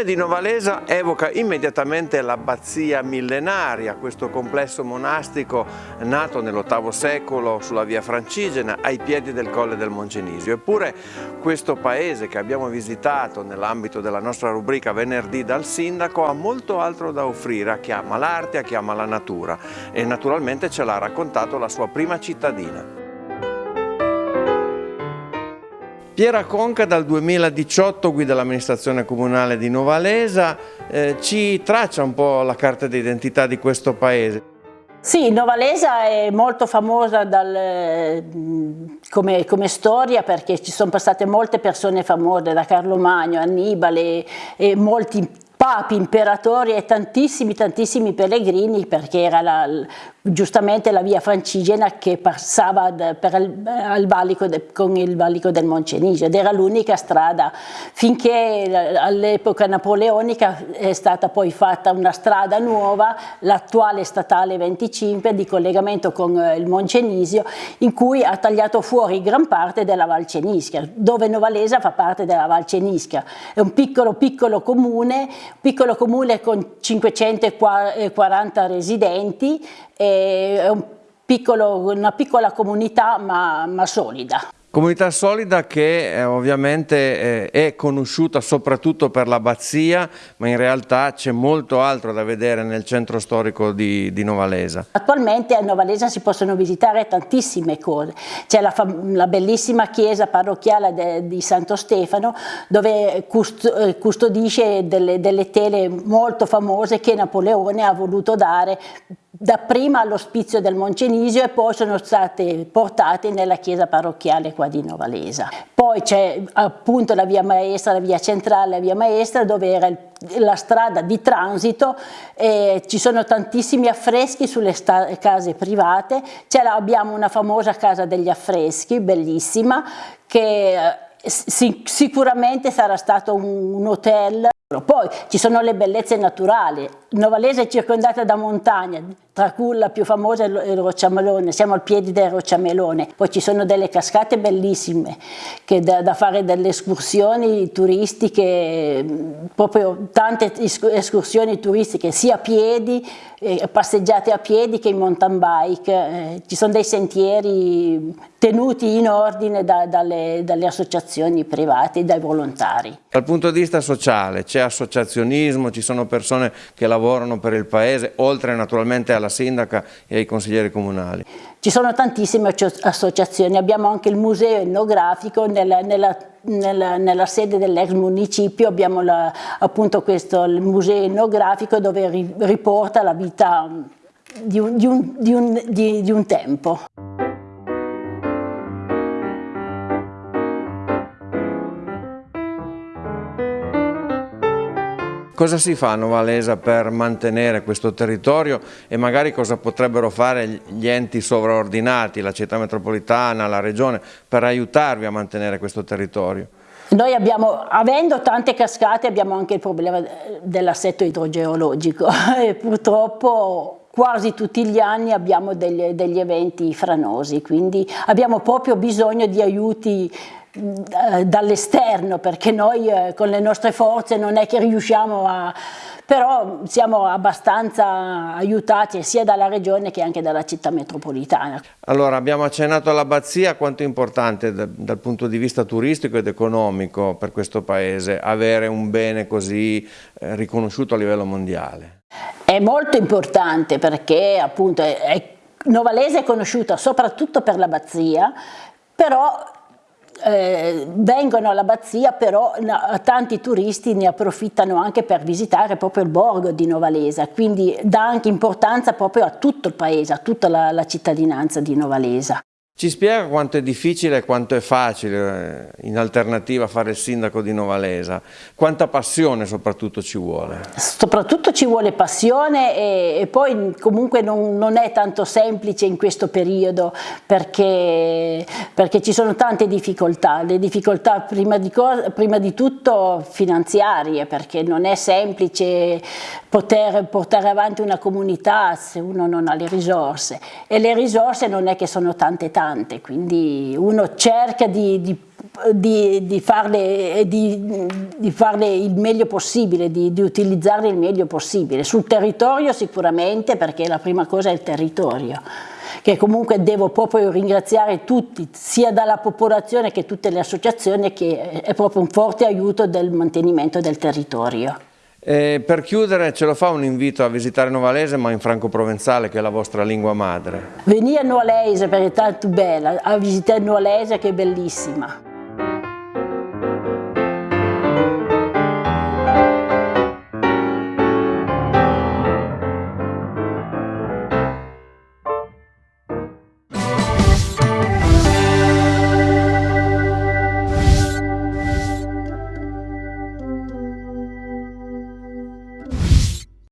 nome di Novalesa evoca immediatamente l'abbazia millenaria, questo complesso monastico nato nell'VIII secolo sulla via Francigena ai piedi del colle del Moncenisio. Eppure questo paese che abbiamo visitato nell'ambito della nostra rubrica Venerdì dal Sindaco ha molto altro da offrire a chi ama l'arte, a chi ama la natura e naturalmente ce l'ha raccontato la sua prima cittadina. Piera Conca dal 2018 guida l'amministrazione comunale di Novalesa, eh, ci traccia un po' la carta d'identità di questo paese. Sì, Novalesa è molto famosa dal, come, come, storia perché ci sono passate molte persone famose, da Carlo Magno, Annibale e molti papi, imperatori e tantissimi tantissimi pellegrini perché era la, giustamente la via francigena che passava per il, al valico de, con il valico del Moncenisio ed era l'unica strada. Finché all'epoca napoleonica è stata poi fatta una strada nuova, l'attuale statale 25 di collegamento con eh, il Moncenisio in cui ha tagliato fuori gran parte della Val Cenisca. Dove Novalesa fa parte della Val Cenisca. È un piccolo piccolo comune piccolo comune con 540 residenti è un piccolo, una piccola comunità ma, ma solida. Comunità solida che eh, ovviamente eh, è conosciuta soprattutto per l'abbazia, ma in realtà c'è molto altro da vedere nel centro storico di, di, Novalesa. Attualmente a Novalesa si possono visitare tantissime cose. C'è la, la, bellissima chiesa parrocchiale de, di Santo Stefano dove cust, eh, custodisce delle, delle tele molto famose che Napoleone ha voluto dare dapprima all'ospizio del Moncenisio e poi sono state portate nella chiesa parrocchiale qua di Novalesa. Poi c'è appunto la via maestra, la via centrale, la via maestra dove era il, la strada di transito e ci sono tantissimi affreschi sulle case private, abbiamo una famosa casa degli affreschi, bellissima, che eh, sicuramente sarà stato un hotel poi ci sono le bellezze naturali, Novalese è circondata da montagne, tra cui la più famosa è il Rocciamelone, siamo al piede del Rocciamelone, poi ci sono delle cascate bellissime, che da, da fare delle escursioni turistiche, proprio tante escursioni turistiche, sia a piedi, eh, passeggiate a piedi che in mountain bike, eh, ci sono dei sentieri tenuti in ordine da, dalle, dalle associazioni private, dai volontari. Dal punto di vista sociale c'è associazionismo, ci sono persone che lavorano per il paese, oltre naturalmente alla sindaca e ai consiglieri comunali. Ci sono tantissime associazioni, abbiamo anche il museo etnografico nella, nella, nella, nella sede dell'ex municipio, abbiamo la, appunto questo il museo etnografico dove riporta la vita di un, di un, di un, di un tempo. Cosa si fa a Novalesa per mantenere questo territorio e magari cosa potrebbero fare gli enti sovraordinati, la città metropolitana, la regione, per aiutarvi a mantenere questo territorio? Noi abbiamo, avendo tante cascate, abbiamo anche il problema dell'assetto idrogeologico e purtroppo quasi tutti gli anni abbiamo degli, degli eventi franosi, quindi abbiamo proprio bisogno di aiuti eh, dall'esterno perché noi eh, con le nostre forze non è che riusciamo a però siamo abbastanza aiutati sia dalla regione che anche dalla città metropolitana. Allora abbiamo accennato all'abbazia, quanto è importante da, dal punto di vista turistico ed economico per questo paese avere un bene così eh, riconosciuto a livello mondiale? È molto importante perché appunto è, è, Novalese è conosciuta soprattutto per l'abbazia, però eh, vengono all'abbazia però tanti turisti ne approfittano anche per visitare proprio il borgo di Novalesa quindi dà anche importanza proprio a tutto il paese, a tutta la, la cittadinanza di Novalesa. Ci spiega quanto è difficile e quanto è facile eh, in alternativa fare il sindaco di Novalesa, quanta passione soprattutto ci vuole? Soprattutto ci vuole passione e, e poi comunque non, non, è tanto semplice in questo periodo perché, perché ci sono tante difficoltà, le difficoltà prima di, prima di tutto finanziarie perché non è semplice poter portare avanti una comunità se uno non ha le risorse. E le risorse non è che sono tante tante, quindi uno cerca di, di di, di, farle, farle, il meglio possibile, di utilizzarle il meglio possibile. Sul territorio sicuramente perché la prima cosa è il territorio che comunque devo proprio ringraziare tutti, sia dalla popolazione che tutte le associazioni, che è proprio un forte aiuto del mantenimento del territorio. E per chiudere ce lo fa un invito a visitare Novalese ma in franco-provenzale che è la vostra lingua madre. Venire a Novalese perché è tanto bella, a visitare Novalese che è bellissima.